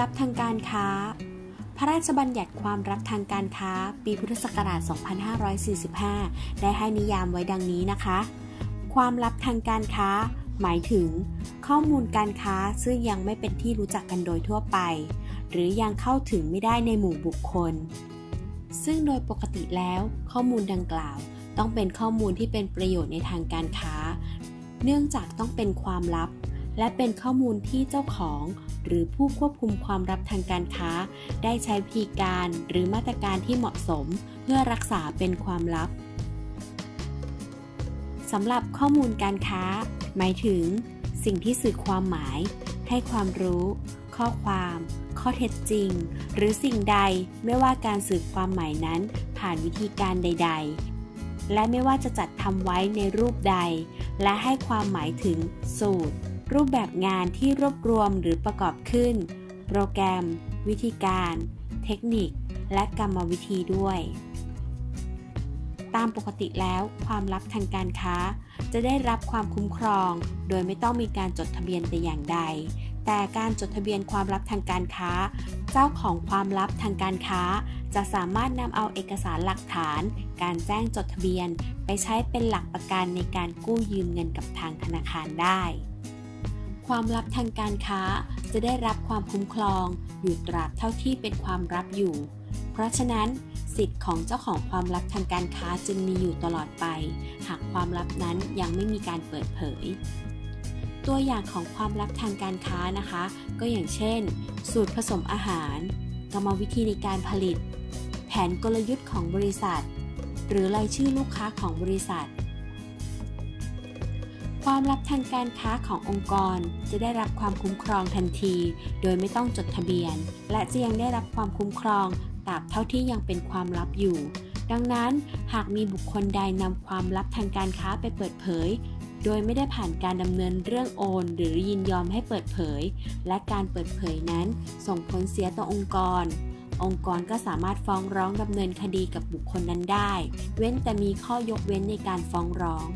ลับทางการค้า พระราชบัญญัติความลับทางการค้า ปีพุทธศักราช 2545 ได้ให้นิยามไว้ดังนี้นะคะ ความลับทางการค้า หมายถึง ข้อมูลการค้าซึ่งยังไม่เป็นที่รู้จักกันโดยทั่วไป หรือยังเข้าถึงไม่ได้ในหมู่บุคคล ซึ่งโดยปกติแล้ว ข้อมูลดังกล่าว ต้องเป็นข้อมูลที่เป็นประโยชน์ในทางการค้า เนื่องจากต้องเป็นความลับ และเป็นข้อมูลที่เจ้าของ หรือผู้ควบคุมความลับทางการค้า ได้ใช้วิธีการหรือมาตรการที่เหมาะสม เพื่อรักษาเป็นความลับสำหรับข้อมูลการค้า หมายถึง สิ่งที่สื่อความหมาย ให้ความรู้ ข้อความ ข้อเท็จจริง หรือสิ่งใดไม่ว่าการสื่อความหมายนั้น ผ่านวิธีการใด ๆ และไม่ว่าจะจัดทำไว้ในรูปใด และให้ความหมายถึงสูตร รูปแบบงานที่รวบรวมหรือประกอบขึ้น โปรแกรม วิธีการ เทคนิค และกรรมวิธีด้วย ตามปกติแล้วความลับทางการค้า จะได้รับความคุ้มครอง โดยไม่ต้องมีการจดทะเบียนแต่อย่างใด แต่การจดทะเบียนความลับทางการค้า เจ้าของความลับทางการค้า จะสามารถนำเอาเอกสารหลักฐาน การแจ้งจดทะเบียน ไปใช้เป็นหลักประกันในการกู้ยืมเงินกับทางธนาคารได้ ความลับทางการค้าจะได้รับความคุ้มครอง อยู่ตราบเท่าที่เป็นความลับอยู่ เพราะฉะนั้นสิทธิ์ของเจ้าของความลับทางการค้าจึงมีอยู่ตลอดไป หากความลับนั้นยังไม่มีการเปิดเผย ตัวอย่างของความลับทางการค้านะคะ ก็อย่างเช่น สูตรผสมอาหาร กรรมวิธีในการผลิต แผนกลยุทธ์ของบริษัท หรือรายชื่อลูกค้าของบริษัท ความลับทางการค้าขององค์กรจะได้รับความคุ้มครองทันที โดยไม่ต้องจดทะเบียน และจะยังได้รับความคุ้มครองตราบเท่าที่ยังเป็นความลับอยู่ ดังนั้นหากมีบุคคลใดนำความลับทางการค้าไปเปิดเผย โดยไม่ได้ผ่านการดำเนินเรื่องโอน หรือยินยอมให้เปิดเผย และการเปิดเผยนั้นส่งผลเสียต่อองค์กร องค์กรก็สามารถฟ้องร้องดำเนินคดีกับบุคคลนั้นได้ เว้นแต่มีข้อยกเว้นในการฟ้องร้อง